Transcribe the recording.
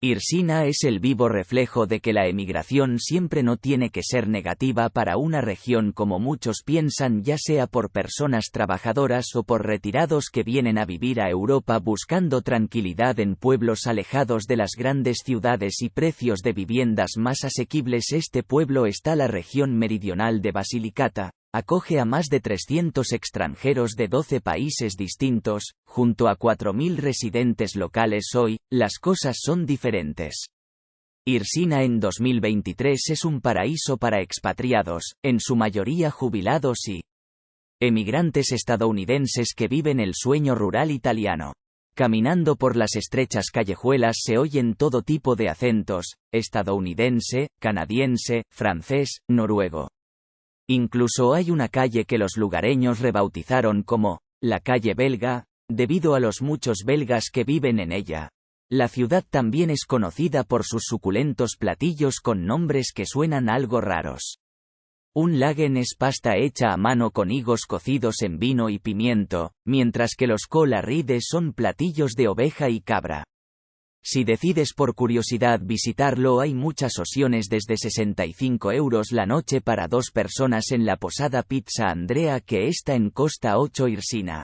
Irsina es el vivo reflejo de que la emigración siempre no tiene que ser negativa para una región como muchos piensan ya sea por personas trabajadoras o por retirados que vienen a vivir a Europa buscando tranquilidad en pueblos alejados de las grandes ciudades y precios de viviendas más asequibles. Este pueblo está la región meridional de Basilicata, Acoge a más de 300 extranjeros de 12 países distintos, junto a 4.000 residentes locales hoy, las cosas son diferentes. Irsina en 2023 es un paraíso para expatriados, en su mayoría jubilados y emigrantes estadounidenses que viven el sueño rural italiano. Caminando por las estrechas callejuelas se oyen todo tipo de acentos, estadounidense, canadiense, francés, noruego. Incluso hay una calle que los lugareños rebautizaron como la calle belga, debido a los muchos belgas que viven en ella. La ciudad también es conocida por sus suculentos platillos con nombres que suenan algo raros. Un lagen es pasta hecha a mano con higos cocidos en vino y pimiento, mientras que los cola son platillos de oveja y cabra. Si decides por curiosidad visitarlo hay muchas opciones desde 65 euros la noche para dos personas en la posada Pizza Andrea que está en Costa 8 Irsina.